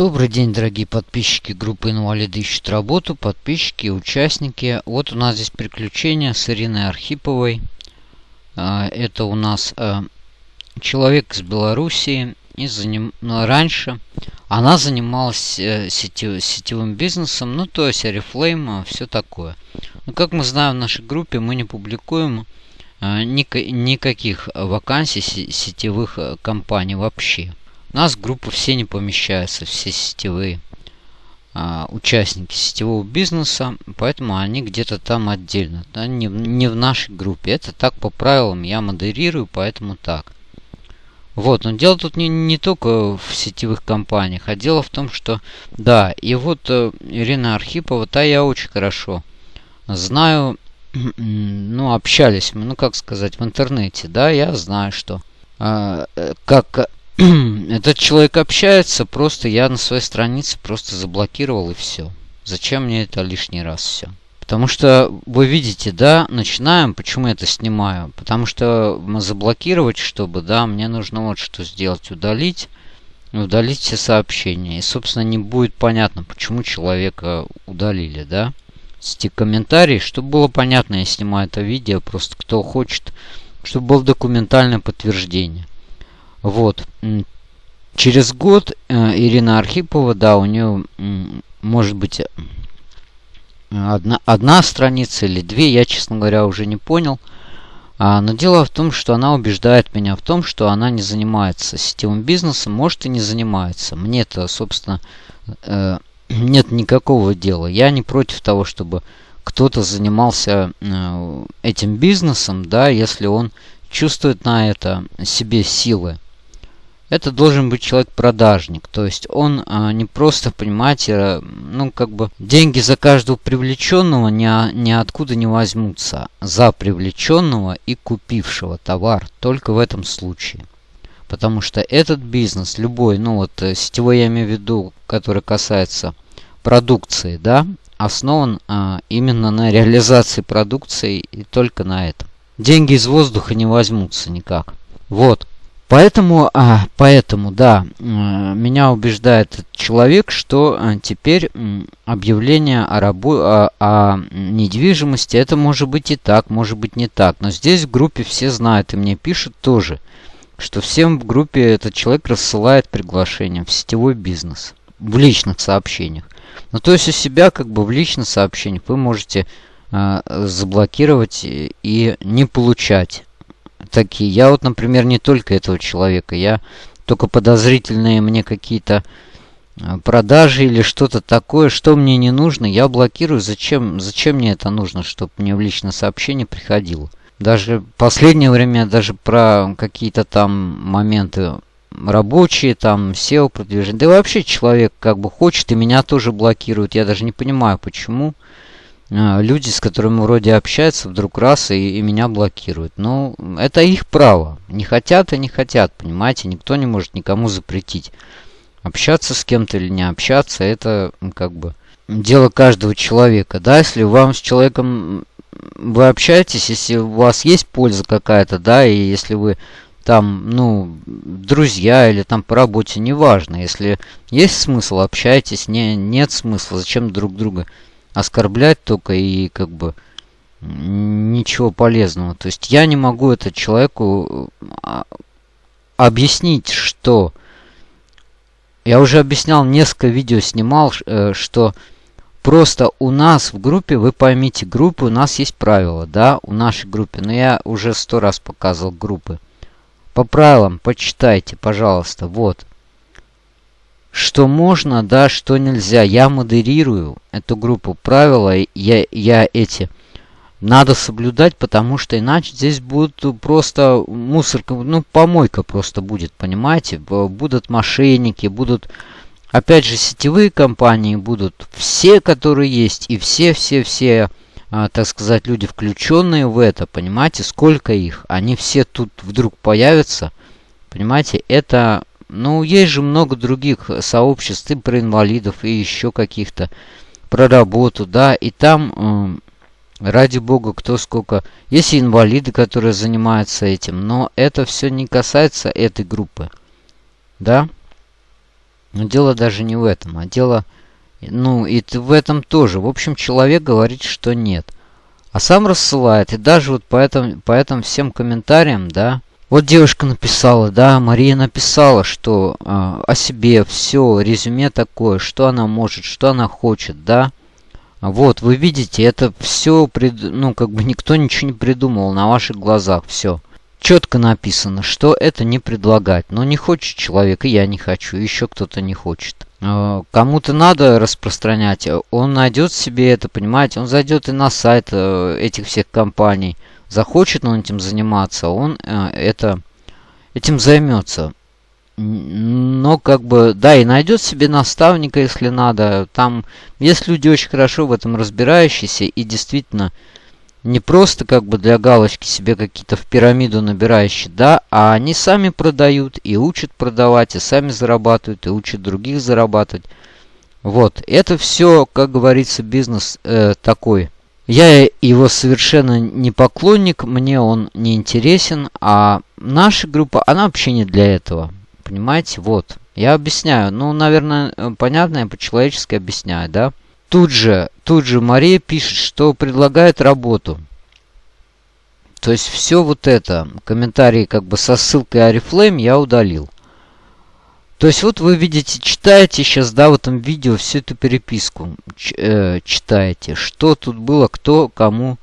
Добрый день, дорогие подписчики группы «Инвалиды ищут работу», подписчики, участники. Вот у нас здесь приключения с Ириной Архиповой. А, это у нас а, человек из Белоруссии. И заним... Ну, раньше она занималась э, сетев... сетевым бизнесом, ну то есть Oriflame, все такое. Но как мы знаем в нашей группе, мы не публикуем а, никаких вакансий сетевых э, компаний вообще. У нас в группу все не помещаются, все сетевые а, участники сетевого бизнеса, поэтому они где-то там отдельно, да, не, не в нашей группе. Это так по правилам я модерирую, поэтому так. Вот, но дело тут не, не только в сетевых компаниях, а дело в том, что, да, и вот э, Ирина Архипова, та я очень хорошо знаю, ну, общались мы, ну, как сказать, в интернете, да, я знаю, что а, э, как этот человек общается, просто я на своей странице просто заблокировал и все. Зачем мне это лишний раз все? Потому что вы видите, да, начинаем, почему я это снимаю? Потому что заблокировать, чтобы, да, мне нужно вот что сделать, удалить, удалить все сообщения. И, собственно, не будет понятно, почему человека удалили, да. Эти комментарии, чтобы было понятно, я снимаю это видео, просто кто хочет, чтобы было документальное подтверждение. Вот. Через год э, Ирина Архипова, да, у нее может быть одна, одна страница или две, я, честно говоря, уже не понял. А, но дело в том, что она убеждает меня в том, что она не занимается сетевым бизнесом, может и не занимается. Мне-то, собственно, э, нет никакого дела. Я не против того, чтобы кто-то занимался э, этим бизнесом, да, если он чувствует на это себе силы это должен быть человек-продажник. То есть он а, не просто, понимаете, ну как бы деньги за каждого привлеченного ни, ниоткуда не возьмутся. За привлеченного и купившего товар. Только в этом случае. Потому что этот бизнес, любой, ну вот э, сетевой я имею в виду, который касается продукции, да, основан а, именно на реализации продукции и только на этом. Деньги из воздуха не возьмутся никак. Вот. Поэтому, а, поэтому, да, меня убеждает человек, что а, теперь объявление о, рабо о, о недвижимости, это может быть и так, может быть не так. Но здесь в группе все знают и мне пишут тоже, что всем в группе этот человек рассылает приглашение в сетевой бизнес, в личных сообщениях. Ну, то есть у себя как бы в личных сообщениях вы можете э, заблокировать и не получать такие. Я вот, например, не только этого человека. Я только подозрительные мне какие-то э, продажи или что-то такое, что мне не нужно, я блокирую. Зачем, зачем мне это нужно, чтобы мне в личное сообщение приходило? Даже в последнее время даже про какие-то там моменты рабочие, там SEO продвижение. Да и вообще человек как бы хочет и меня тоже блокирует. Я даже не понимаю, почему. А, люди, с которыми вроде общаются, вдруг раз и, и меня блокируют. Ну, это их право. Не хотят и не хотят, понимаете? Никто не может никому запретить. Общаться с кем-то или не общаться, это как бы дело каждого человека. Да, если вам с человеком вы общаетесь, если у вас есть польза какая-то, да, и если вы там, ну, друзья или там по работе, неважно. Если есть смысл, общайтесь, не, нет смысла, зачем друг друга оскорблять только и как бы ничего полезного. То есть я не могу это человеку а, объяснить, что... Я уже объяснял, несколько видео снимал, э, что просто у нас в группе, вы поймите, группы у нас есть правила, да, у нашей группы. Но я уже сто раз показывал группы. По правилам почитайте, пожалуйста, вот что можно, да, что нельзя. Я модерирую эту группу правила, я, я эти надо соблюдать, потому что иначе здесь будут просто мусорка, ну, помойка просто будет, понимаете? Будут мошенники, будут, опять же, сетевые компании будут, все, которые есть, и все-все-все, а, так сказать, люди, включенные в это, понимаете, сколько их, они все тут вдруг появятся, понимаете, это ну, есть же много других сообществ и про инвалидов, и еще каких-то, про работу, да, и там, э, ради бога, кто сколько... Есть и инвалиды, которые занимаются этим, но это все не касается этой группы, да. Но дело даже не в этом, а дело... Ну, и в этом тоже. В общем, человек говорит, что нет. А сам рассылает. И даже вот по этим, по этим всем комментариям, да, вот девушка написала, да, Мария написала, что э, о себе все, резюме такое, что она может, что она хочет, да. Вот, вы видите, это все, прид... ну, как бы никто ничего не придумал на ваших глазах, все. Четко написано, что это не предлагать. Но не хочет человек, и я не хочу, еще кто-то не хочет. Э, кому-то надо распространять, он найдет себе это, понимаете, он зайдет и на сайт э, этих всех компаний. Захочет он этим заниматься, он э, это, этим займется но как бы, да, и найдет себе наставника, если надо. Там есть люди очень хорошо в этом разбирающиеся и действительно не просто как бы для галочки себе какие-то в пирамиду набирающие, да, а они сами продают и учат продавать, и сами зарабатывают, и учат других зарабатывать. Вот, это все, как говорится, бизнес э, такой. Я его совершенно не поклонник, мне он не интересен, а наша группа, она вообще не для этого. Понимаете? Вот. Я объясняю. Ну, наверное, понятно, я по-человечески объясняю, да? Тут же, тут же Мария пишет, что предлагает работу. То есть все вот это, комментарии как бы со ссылкой Арифлейм я удалил. То есть вот вы видите, читаете сейчас, да, в этом видео всю эту переписку. Э, читаете, что тут было, кто кому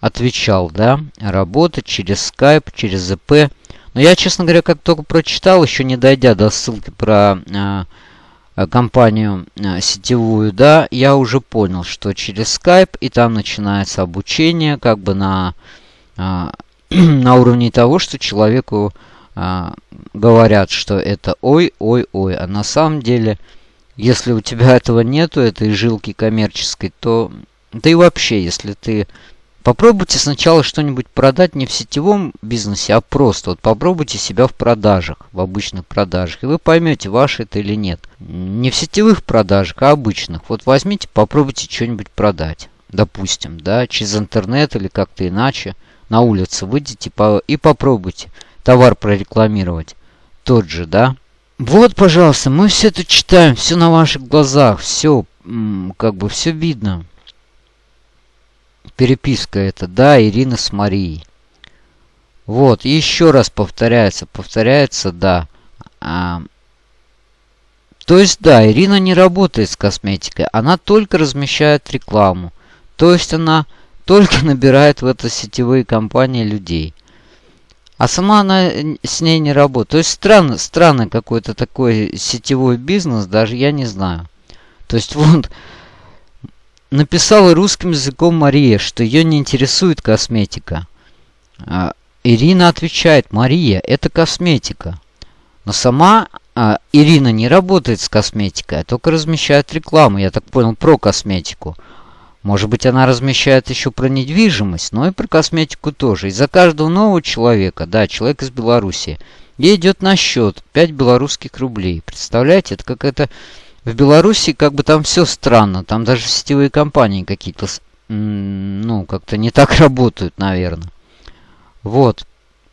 отвечал, да. Работа через Skype, через ЗП. Но я, честно говоря, как только прочитал, еще не дойдя до ссылки про э, компанию э, сетевую, да, я уже понял, что через Skype, и там начинается обучение, как бы на, э, на уровне того, что человеку э, говорят, что это ой, ой, ой. А на самом деле, если у тебя этого нету, этой жилки коммерческой, то... Да и вообще, если ты Попробуйте сначала что-нибудь продать не в сетевом бизнесе, а просто. Вот попробуйте себя в продажах, в обычных продажах. И вы поймете, ваше это или нет. Не в сетевых продажах, а обычных. Вот возьмите, попробуйте что-нибудь продать. Допустим, да, через интернет или как-то иначе. На улице выйдите и попробуйте товар прорекламировать. Тот же, да. Вот, пожалуйста, мы все это читаем, все на ваших глазах, все, как бы, все видно переписка это, да, Ирина с Марией. Вот, еще раз повторяется, повторяется, да. А, то есть, да, Ирина не работает с косметикой, она только размещает рекламу. То есть, она только набирает в это сетевые компании людей. А сама она с ней не работает. То есть, странно, странный какой-то такой сетевой бизнес, даже я не знаю. То есть, вот написала русским языком Мария, что ее не интересует косметика. А, Ирина отвечает, Мария, это косметика. Но сама а, Ирина не работает с косметикой, а только размещает рекламу, я так понял, про косметику. Может быть, она размещает еще про недвижимость, но и про косметику тоже. И за каждого нового человека, да, человек из Беларуси, ей идет на счет 5 белорусских рублей. Представляете, это какая-то в Беларуси как бы там все странно. Там даже сетевые компании какие-то, ну, как-то не так работают, наверное. Вот.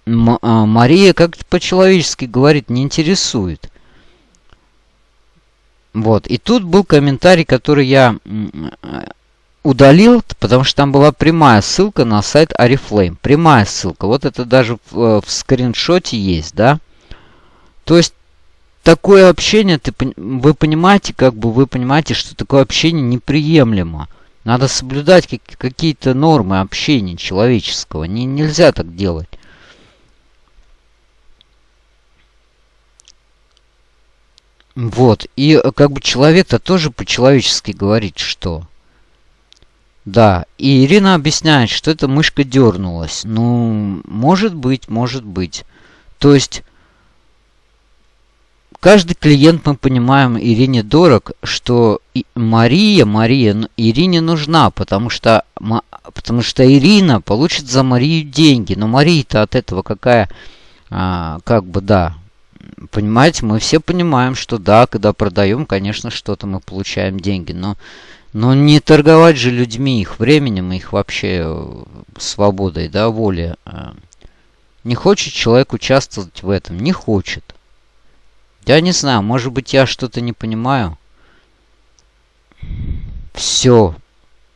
М а Мария как-то по-человечески говорит, не интересует. Вот. И тут был комментарий, который я удалил, потому что там была прямая ссылка на сайт Арифлейм. Прямая ссылка. Вот это даже в, э, в скриншоте есть, да? То есть такое общение, ты, вы понимаете, как бы вы понимаете, что такое общение неприемлемо. Надо соблюдать какие-то нормы общения человеческого. Не, нельзя так делать. Вот. И э, как бы человек-то тоже по-человечески говорит, что... Да, и Ирина объясняет, что эта мышка дернулась. Ну, может быть, может быть. То есть Каждый клиент, мы понимаем, Ирине дорог, что Мария, Мария Ирине нужна, потому что, потому что Ирина получит за Марию деньги. Но Мария-то от этого какая, а, как бы, да, понимаете, мы все понимаем, что да, когда продаем, конечно, что-то мы получаем деньги, но, но не торговать же людьми, их временем, их вообще э, свободой, да, волей. А. Не хочет человек участвовать в этом, не хочет. Я не знаю, может быть, я что-то не понимаю. Все.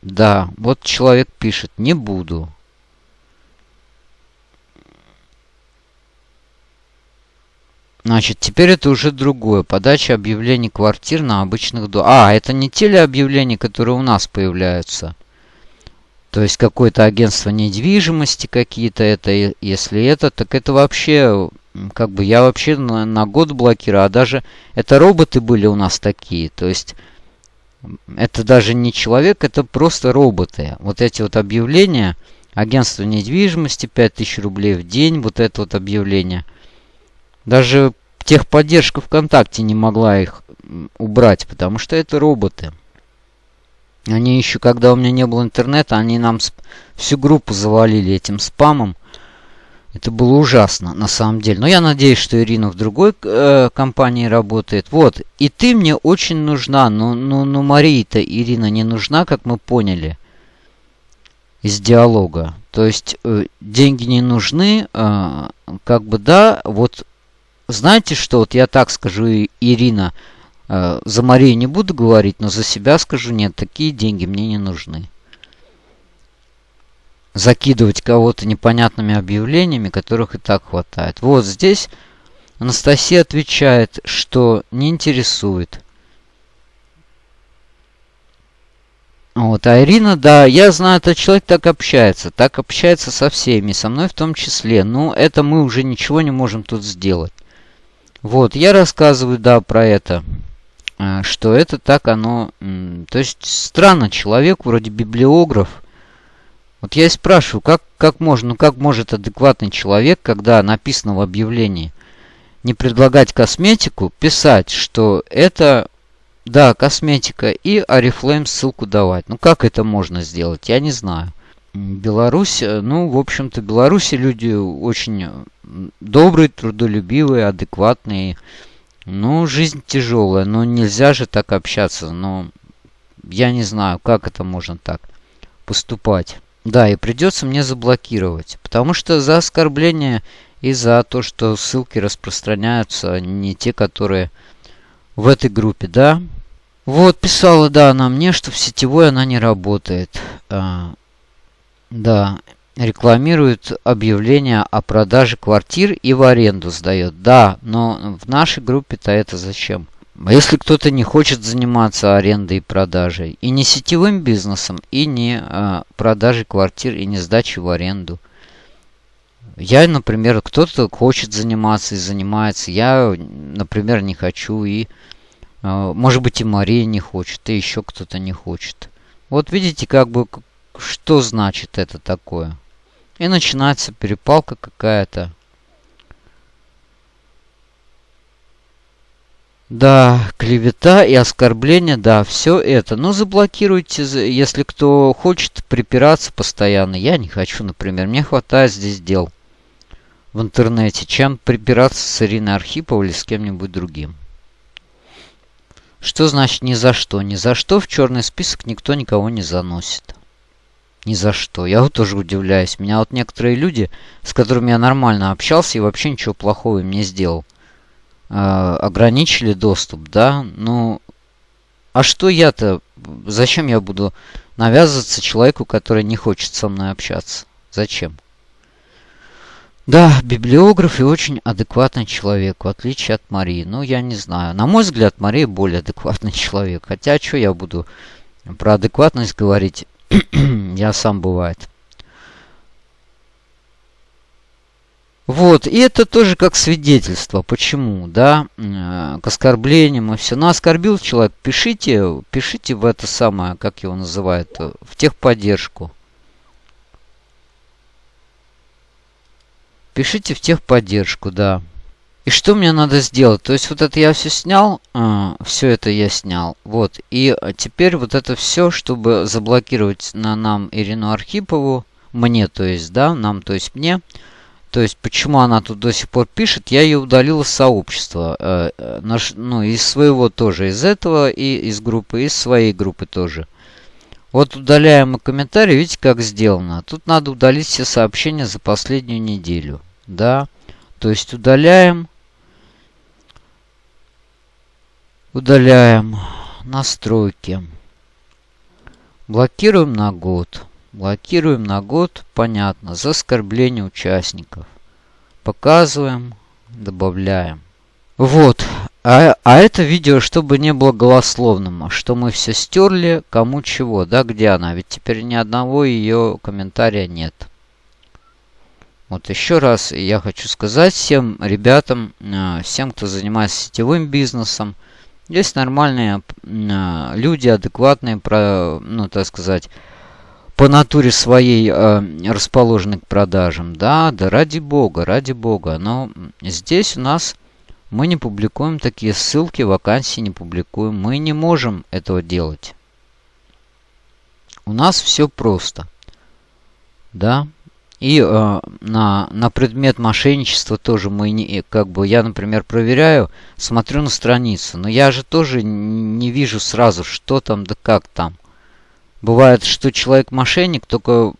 Да, вот человек пишет, не буду. Значит, теперь это уже другое. Подача объявлений квартир на обычных домах. А, это не телеобъявления, которые у нас появляются. То есть какое-то агентство недвижимости какие-то. Это, если это, так это вообще, как бы я вообще на, на год блокирую. А даже это роботы были у нас такие. То есть это даже не человек, это просто роботы. Вот эти вот объявления. Агентство недвижимости 5000 рублей в день. Вот это вот объявление – даже техподдержка ВКонтакте не могла их убрать, потому что это роботы. Они еще, когда у меня не было интернета, они нам всю группу завалили этим спамом. Это было ужасно, на самом деле. Но я надеюсь, что Ирина в другой э, компании работает. Вот. И ты мне очень нужна. Но, но, но Мария-то, Ирина, не нужна, как мы поняли из диалога. То есть э, деньги не нужны. Э, как бы да, вот знаете что, вот я так скажу, Ирина, э, за Марию не буду говорить, но за себя скажу, нет, такие деньги мне не нужны. Закидывать кого-то непонятными объявлениями, которых и так хватает. Вот здесь Анастасия отвечает, что не интересует. Вот, а Ирина, да, я знаю, этот человек так общается, так общается со всеми, со мной в том числе. Ну, это мы уже ничего не можем тут сделать. Вот, я рассказываю, да, про это. А, что это так оно... То есть странно, человек вроде библиограф. Вот я и спрашиваю, как, как можно, ну как может адекватный человек, когда написано в объявлении, не предлагать косметику, писать, что это, да, косметика, и Арифлейм ссылку давать. Ну как это можно сделать, я не знаю. Беларусь, э, ну, в общем-то, Беларуси люди очень добрые, трудолюбивые, адекватные. Ну, жизнь тяжелая, но нельзя же так общаться. Но я не знаю, как это можно так поступать. Да, и придется мне заблокировать. Потому что за оскорбление и за то, что ссылки распространяются не те, которые в этой группе, да. Вот, писала, да, она мне, что в сетевой она не работает. А, да, рекламирует объявление о продаже квартир и в аренду сдает. Да, но в нашей группе-то это зачем? А если кто-то не хочет заниматься арендой и продажей, и не сетевым бизнесом, и не а, продажей квартир, и не сдачей в аренду. Я, например, кто-то хочет заниматься и занимается. Я, например, не хочу, и, а, может быть, и Мария не хочет, и еще кто-то не хочет. Вот видите, как бы что значит это такое. И начинается перепалка какая-то. Да, клевета и оскорбление, да, все это. Но заблокируйте, если кто хочет припираться постоянно. Я не хочу, например. Мне хватает здесь дел в интернете, чем припираться с Ириной Архиповой или с кем-нибудь другим. Что значит ни за что? Ни за что в черный список никто никого не заносит. Ни за что. Я вот тоже удивляюсь. Меня вот некоторые люди, с которыми я нормально общался и вообще ничего плохого им не сделал, э, ограничили доступ, да? Ну, а что я-то? Зачем я буду навязываться человеку, который не хочет со мной общаться? Зачем? Да, библиограф и очень адекватный человек, в отличие от Марии. Ну, я не знаю. На мой взгляд, Мария более адекватный человек. Хотя, что я буду про адекватность говорить? Я сам бывает. Вот, и это тоже как свидетельство. Почему, да, к оскорблениям и все. Ну, оскорбил человек, пишите, пишите в это самое, как его называют, в техподдержку. Пишите в техподдержку, да. И что мне надо сделать? То есть вот это я все снял, э, а, все это я снял. Вот. И теперь вот это все, чтобы заблокировать на нам Ирину Архипову, мне, то есть, да, нам, то есть мне. То есть, почему она тут до сих пор пишет, я ее удалил из сообщества. Э, э, наш, ну, из своего тоже, из этого, и из группы, из своей группы тоже. Вот удаляем комментарий, видите, как сделано. Тут надо удалить все сообщения за последнюю неделю. Да. То есть удаляем. Удаляем настройки. Блокируем на год. Блокируем на год, понятно, за оскорбление участников. Показываем, добавляем. Вот. А, а это видео, чтобы не было голословным, а что мы все стерли, кому чего, да, где она? Ведь теперь ни одного ее комментария нет. Вот еще раз я хочу сказать всем ребятам, э, всем, кто занимается сетевым бизнесом, есть нормальные э, люди, адекватные, ну, так сказать, по натуре своей э, расположены к продажам. Да, да, ради бога, ради бога. Но здесь у нас мы не публикуем такие ссылки, вакансии не публикуем. Мы не можем этого делать. У нас все просто. Да, и э, на, на предмет мошенничества тоже мы не, как бы, я, например, проверяю, смотрю на страницу, но я же тоже не вижу сразу, что там да как там. Бывает, что человек мошенник, только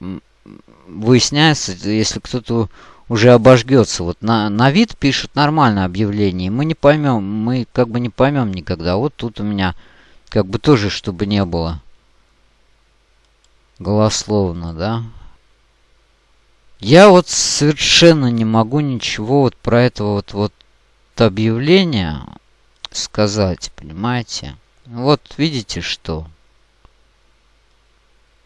выясняется, если кто-то уже обожгется. Вот на, на вид пишут нормальное объявление, мы не поймем, мы как бы не поймем никогда. Вот тут у меня как бы тоже, чтобы не было голословно, да. Я вот совершенно не могу ничего вот про это вот, вот объявление сказать, понимаете? Вот видите что?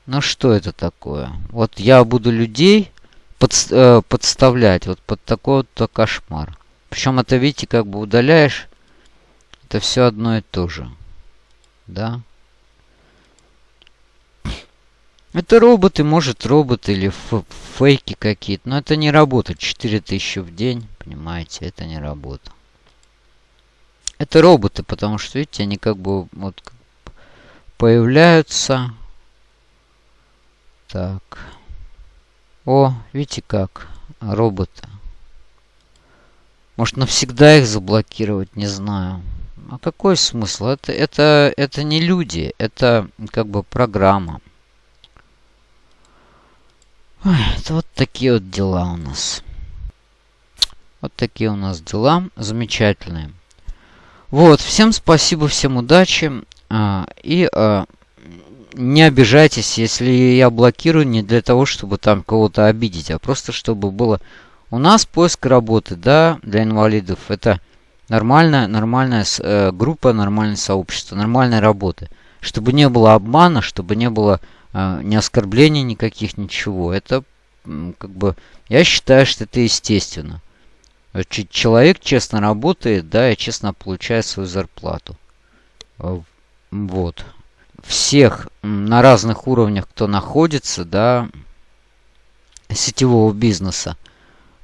Ну что это такое? Вот я буду людей под, э, подставлять вот под такой вот кошмар. Причем это, видите, как бы удаляешь, это все одно и то же. Да? Это роботы, может роботы или фейки какие-то. Но это не работа. 4000 в день, понимаете, это не работа. Это роботы, потому что, видите, они как бы вот появляются. Так. О, видите как? Роботы. Может навсегда их заблокировать, не знаю. А какой смысл? Это, это, это не люди, это как бы программа. Ой, вот такие вот дела у нас. Вот такие у нас дела. Замечательные. Вот, всем спасибо, всем удачи. А, и а, не обижайтесь, если я блокирую не для того, чтобы там кого-то обидеть, а просто чтобы было... У нас поиск работы, да, для инвалидов. Это нормальная, нормальная э, группа, нормальное сообщество, нормальная работа. Чтобы не было обмана, чтобы не было а, ни оскорблений никаких, ничего. Это как бы, я считаю, что это естественно. Человек честно работает, да, и честно получает свою зарплату. А, вот. Всех на разных уровнях, кто находится, да, сетевого бизнеса,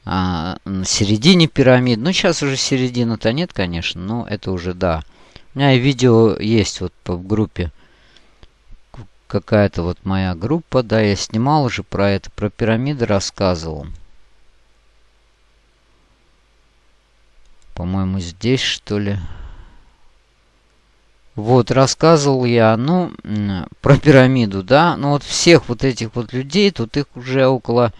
а, на середине пирамид. Ну, сейчас уже середины-то нет, конечно, но это уже, да. У меня и видео есть вот в группе какая-то вот моя группа. Да, я снимал уже про это, про пирамиды рассказывал. По-моему, здесь, что ли. Вот, рассказывал я, ну, про пирамиду, да. Ну, вот всех вот этих вот людей, тут их уже около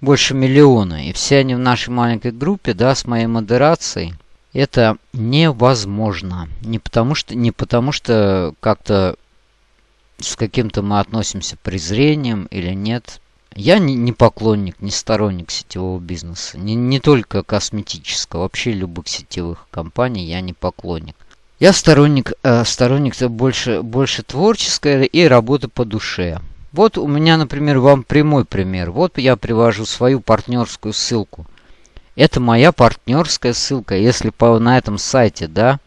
больше миллиона. И все они в нашей маленькой группе, да, с моей модерацией. Это невозможно. Не потому что, не потому что как-то с каким-то мы относимся презрением или нет. Я не, поклонник, не сторонник сетевого бизнеса. Не, не только косметического, вообще любых сетевых компаний я не поклонник. Я сторонник, э, сторонник больше, больше творческой и работы по душе. Вот у меня, например, вам прямой пример. Вот я привожу свою партнерскую ссылку. Это моя партнерская ссылка. Если по, на этом сайте, да,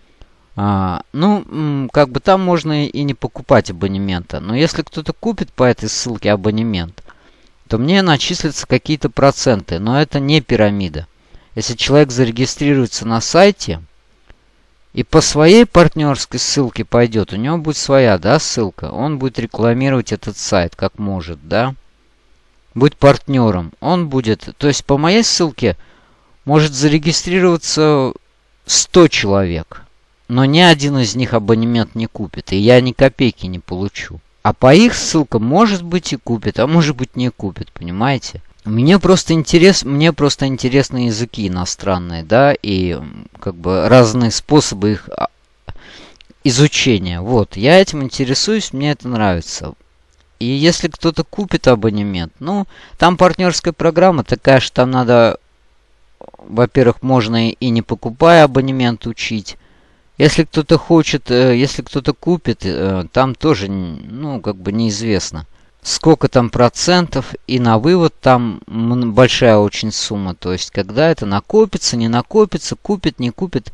а, ну, как бы там можно и не покупать абонемента. Но если кто-то купит по этой ссылке абонемент, то мне начислятся какие-то проценты. Но это не пирамида. Если человек зарегистрируется на сайте и по своей партнерской ссылке пойдет, у него будет своя, да, ссылка. Он будет рекламировать этот сайт как может, да. Будет партнером. Он будет, то есть по моей ссылке может зарегистрироваться 100 человек но ни один из них абонемент не купит, и я ни копейки не получу. А по их ссылкам, может быть, и купит, а может быть, не купит, понимаете? Мне просто интерес, мне просто интересны языки иностранные, да, и как бы разные способы их изучения. Вот, я этим интересуюсь, мне это нравится. И если кто-то купит абонемент, ну, там партнерская программа такая, что там надо, во-первых, можно и не покупая абонемент учить. Если кто-то хочет, э, если кто-то купит, э, там тоже, ну, как бы неизвестно. Сколько там процентов, и на вывод там большая очень сумма. То есть, когда это накопится, не накопится, купит, не купит.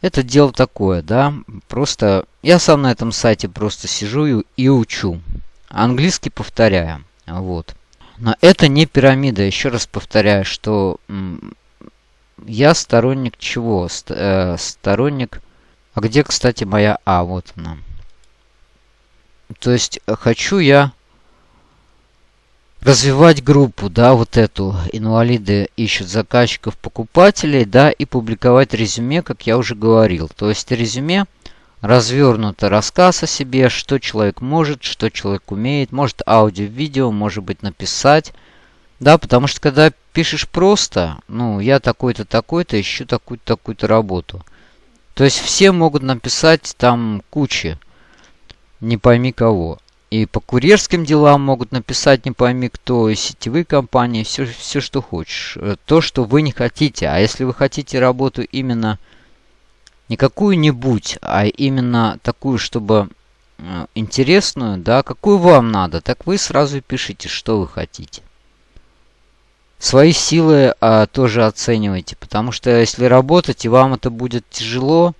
Это дело такое, да. Просто я сам на этом сайте просто сижу и, и учу. Английский повторяю. Вот. Но это не пирамида. Еще раз повторяю, что я сторонник чего? Ст э, сторонник... А где, кстати, моя А? Вот она. То есть, э, хочу я развивать группу, да, вот эту. Инвалиды ищут заказчиков, покупателей, да, и публиковать резюме, как я уже говорил. То есть, резюме развернуто рассказ о себе, что человек может, что человек умеет. Может аудио, видео, может быть написать да, потому что когда пишешь просто, ну, я такой-то, такой-то, ищу такую-то, такую-то работу. То есть все могут написать там кучи, не пойми кого. И по курьерским делам могут написать не пойми кто, и сетевые компании, все, все что хочешь. Э, то, что вы не хотите. А если вы хотите работу именно не какую-нибудь, а именно такую, чтобы э, интересную, да, какую вам надо, так вы сразу пишите, что вы хотите свои силы а, тоже оценивайте. Потому что если работать, и вам это будет тяжело,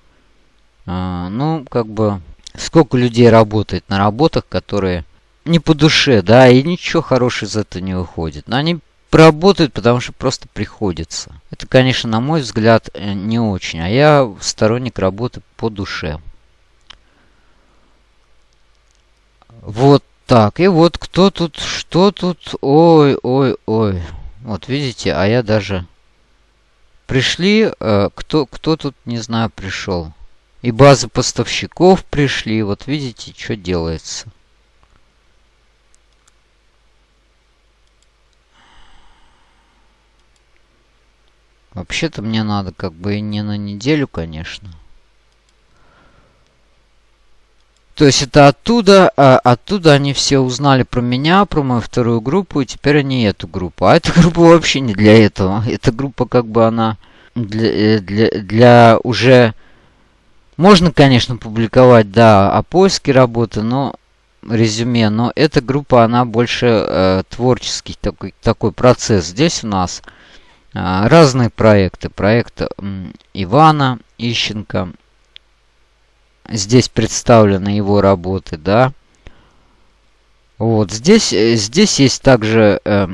а, ну, как бы, сколько людей работает на работах, которые не по душе, да, и ничего хорошего из этого не выходит. Но они работают, потому что просто приходится. Это, конечно, на мой взгляд, э, не очень. А я сторонник работы по душе. Вот так. И вот кто тут, что тут? Ой, ой, ой. Вот видите, а я даже... Пришли, э, кто, кто тут, не знаю, пришел. И базы поставщиков пришли. Вот видите, что делается. Вообще-то мне надо как бы и не на неделю, конечно. То есть это оттуда, а, оттуда они все узнали про меня, про мою вторую группу, и теперь они эту группу. А эта группа вообще не для этого. Эта группа как бы она для, э, для, для уже... Можно, конечно, публиковать, да, о поиске работы, но резюме, но эта группа, она больше э, творческий такой, такой процесс. Здесь у нас э, разные проекты. Проект э, Ивана Ищенко, здесь представлены его работы, да. Вот здесь, э, здесь есть также э,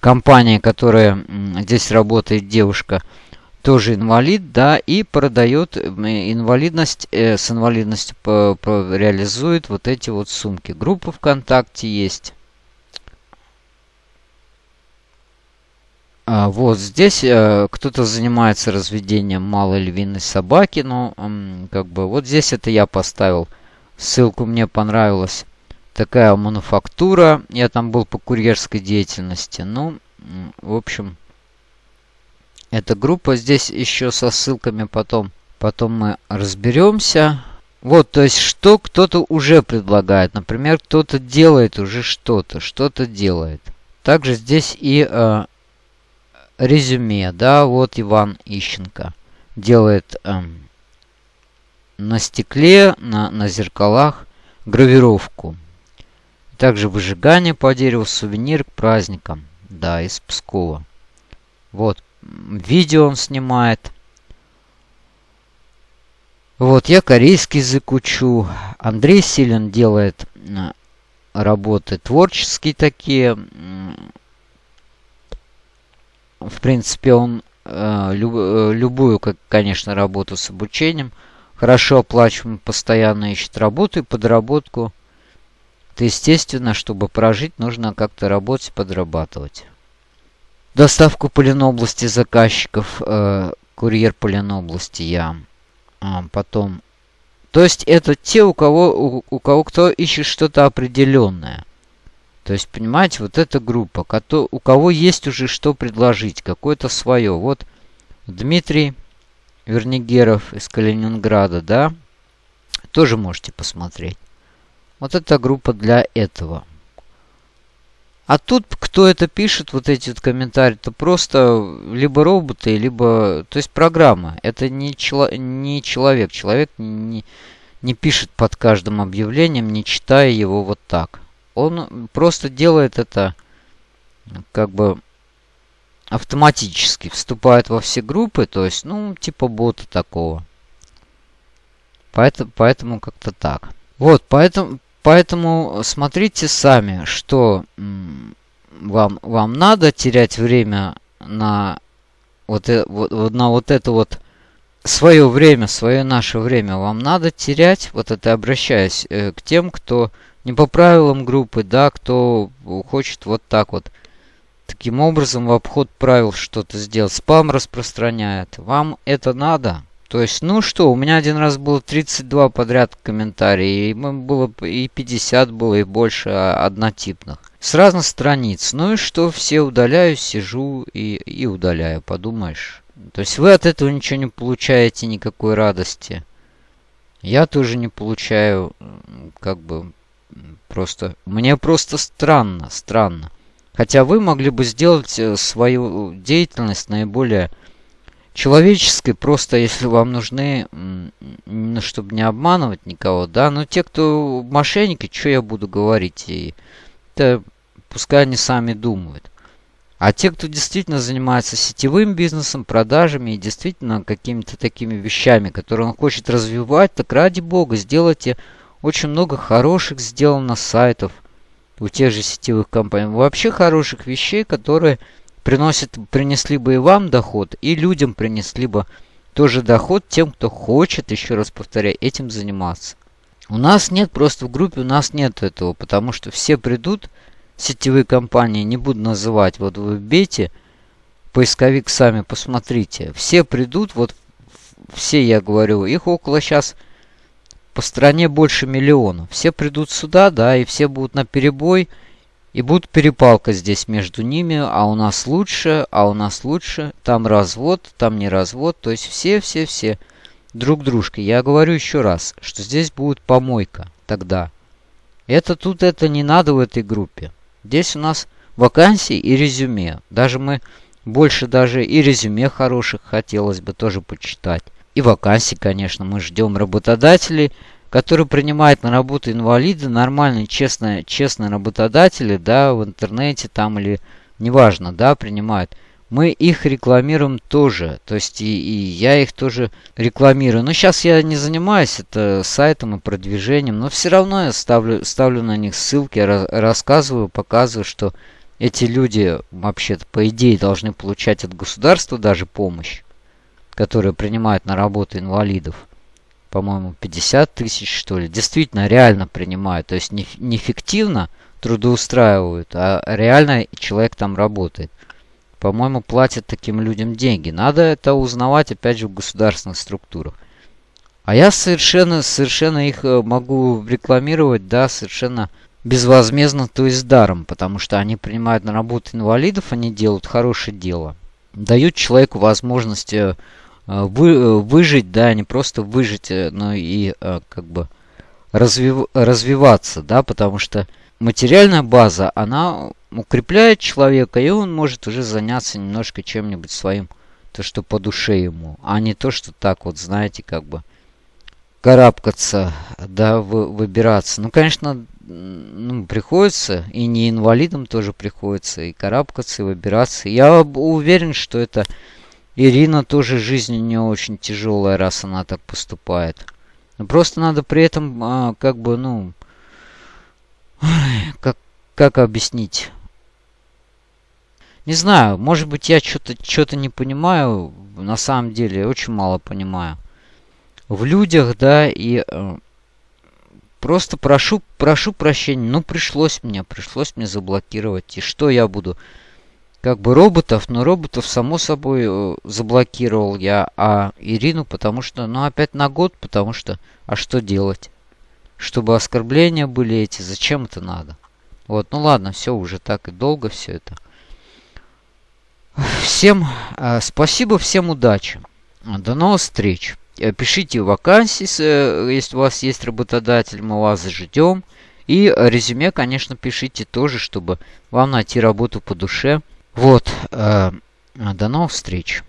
компания, которая здесь работает девушка, тоже инвалид, да, и продает инвалидность, э, с инвалидностью по, по, реализует вот эти вот сумки. Группа ВКонтакте есть. Вот здесь э, кто-то занимается разведением малой львиной собаки, но э, как бы вот здесь это я поставил. Ссылку мне понравилась. Такая мануфактура. Я там был по курьерской деятельности. Ну, в общем, эта группа здесь еще со ссылками потом. Потом мы разберемся. Вот, то есть, что кто-то уже предлагает. Например, кто-то делает уже что-то, что-то делает. Также здесь и э, резюме, да, вот Иван Ищенко делает эм, на стекле, на, на зеркалах гравировку. Также выжигание по дереву, сувенир к праздникам, да, из Пскова. Вот, видео он снимает. Вот, я корейский язык учу. Андрей Силин делает э, работы творческие такие, в принципе, он э, э, любую, как, конечно, работу с обучением хорошо оплачиваем, постоянно ищет работу и подработку. Это естественно, чтобы прожить, нужно как-то работать, подрабатывать. Доставку по Ленобласти заказчиков, э, курьер по Ленобласти я. А, потом... То есть это те, у кого, у, у кого кто ищет что-то определенное. То есть, понимаете, вот эта группа, у кого есть уже что предложить, какое-то свое. Вот Дмитрий Вернигеров из Калининграда, да, тоже можете посмотреть. Вот эта группа для этого. А тут кто это пишет, вот эти вот комментарии, то просто либо роботы, либо... То есть программа. Это не, чело, не человек. Человек не, не пишет под каждым объявлением, не читая его вот так. Он просто делает это как бы автоматически. Вступает во все группы, то есть, ну, типа бота такого. Поэтому, поэтому как-то так. Вот, поэтому, Поэтому смотрите сами, что вам, вам надо терять время на вот, э, вот, на вот это вот свое время, свое наше время вам надо терять. Вот это обращаясь э, к тем, кто не по правилам группы, да, кто хочет вот так вот таким образом в обход правил что-то сделать, спам распространяет. Вам это надо? То есть, ну что, у меня один раз было 32 подряд комментарий, и было и 50 было, и больше однотипных. С разных страниц. Ну и что, все удаляю, сижу и, и удаляю, подумаешь. То есть вы от этого ничего не получаете, никакой радости. Я тоже не получаю, как бы, просто... Мне просто странно, странно. Хотя вы могли бы сделать э, свою деятельность наиболее человеческой, просто если вам нужны, ну, чтобы не обманывать никого, да, но те, кто мошенники, что я буду говорить, и это пускай они сами думают. А те, кто действительно занимается сетевым бизнесом, продажами и действительно какими-то такими вещами, которые он хочет развивать, так ради бога, сделайте очень много хороших сделано сайтов у тех же сетевых компаний. Вообще хороших вещей, которые приносит, принесли бы и вам доход, и людям принесли бы тоже доход тем, кто хочет, еще раз повторяю, этим заниматься. У нас нет, просто в группе у нас нет этого, потому что все придут, сетевые компании, не буду называть, вот вы вбейте, поисковик сами посмотрите, все придут, вот все, я говорю, их около сейчас по стране больше миллиона. Все придут сюда, да, и все будут на перебой, и будет перепалка здесь между ними, а у нас лучше, а у нас лучше, там развод, там не развод, то есть все-все-все друг дружка. Я говорю еще раз, что здесь будет помойка тогда. Это тут это не надо в этой группе. Здесь у нас вакансии и резюме. Даже мы больше даже и резюме хороших хотелось бы тоже почитать. И вакансии, конечно, мы ждем работодателей, который принимает на работу инвалида, нормальные, честные, честные работодатели, да, в интернете там или неважно, да, принимают. Мы их рекламируем тоже, то есть и, и я их тоже рекламирую. Но сейчас я не занимаюсь это сайтом и продвижением, но все равно я ставлю, ставлю на них ссылки, рассказываю, показываю, что эти люди вообще-то по идее должны получать от государства даже помощь, которая принимает на работу инвалидов по-моему, 50 тысяч, что ли, действительно реально принимают. То есть не, не фиктивно трудоустраивают, а реально человек там работает. По-моему, платят таким людям деньги. Надо это узнавать, опять же, в государственных структурах. А я совершенно, совершенно их э, могу рекламировать, да, совершенно безвозмездно, то есть даром, потому что они принимают на работу инвалидов, они делают хорошее дело. Дают человеку возможность Э, вы, э, выжить, да, не просто выжить, э, но и как бы развив, развиваться, да, потому что материальная база, она укрепляет человека, и он может уже заняться немножко чем-нибудь своим, то, что по душе ему, а не то, что так вот, знаете, как бы карабкаться, да, вы, выбираться. Ну, конечно, ну, приходится, и не инвалидам тоже приходится, и карабкаться, и выбираться. Я уверен, что это Ирина тоже жизнь у нее очень тяжелая, раз она так поступает. Просто надо при этом, а, как бы, ну, как, как объяснить? Не знаю, может быть, я что-то что не понимаю. На самом деле, очень мало понимаю. В людях, да, и э, просто прошу, прошу прощения. Ну, пришлось мне, пришлось мне заблокировать. И что я буду как бы роботов, но роботов, само собой, э, заблокировал я, а Ирину, потому что, ну, опять на год, потому что, а что делать? Чтобы оскорбления были эти, зачем это надо? Вот, ну ладно, все уже так и долго все это. Всем э, спасибо, всем удачи. До новых встреч. Пишите вакансии, если у вас есть работодатель, мы вас ждем. И резюме, конечно, пишите тоже, чтобы вам найти работу по душе. Вот. До новых встреч.